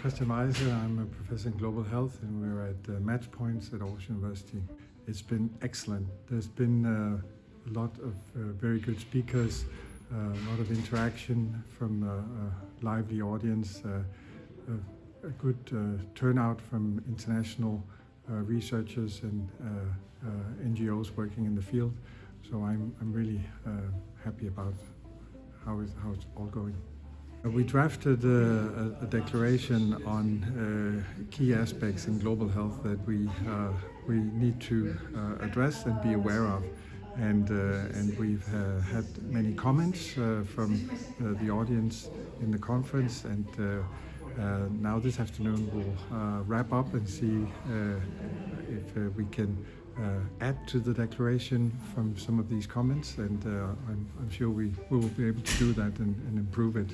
Christian Wejse. I'm a professor in global health and we're at uh, Match Points at Aarhus University. It's been excellent. There's been uh, a lot of uh, very good speakers, uh, a lot of interaction from uh, a lively audience, uh, a, good turnout from international researchers and NGOs working in the field. So I'm, I'm really happy about how, is, how it's all going. Uh, We drafted a, a declaration on uh, key aspects in global health that we uh, we need to uh, address and be aware of, and uh, and we've uh, had many comments from the audience in the conference, and now this afternoon we'll wrap up and see if we can. Uh, add to the declaration from some of these comments, and uh, I'm, I'm sure we, we will be able to do that and, and improve it.